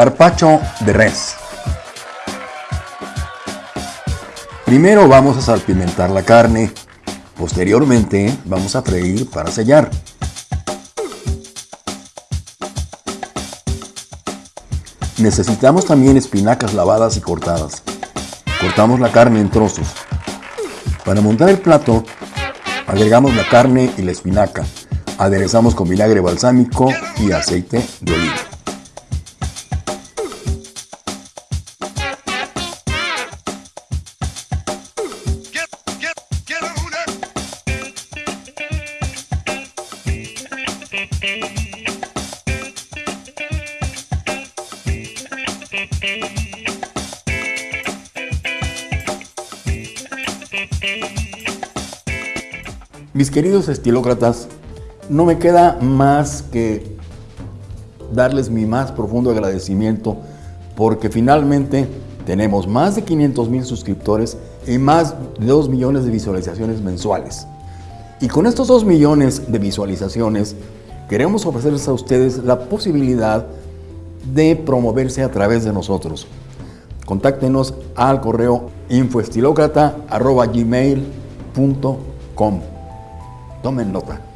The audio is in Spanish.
Carpacho de res. Primero vamos a salpimentar la carne. Posteriormente vamos a freír para sellar. Necesitamos también espinacas lavadas y cortadas. Cortamos la carne en trozos. Para montar el plato, agregamos la carne y la espinaca. Aderezamos con vinagre balsámico y aceite de oliva. Mis queridos estilócratas, no me queda más que darles mi más profundo agradecimiento porque finalmente tenemos más de 500 mil suscriptores y más de 2 millones de visualizaciones mensuales. Y con estos 2 millones de visualizaciones queremos ofrecerles a ustedes la posibilidad de promoverse a través de nosotros. Contáctenos al correo infoestilócrata.gmail.com Tomen nota.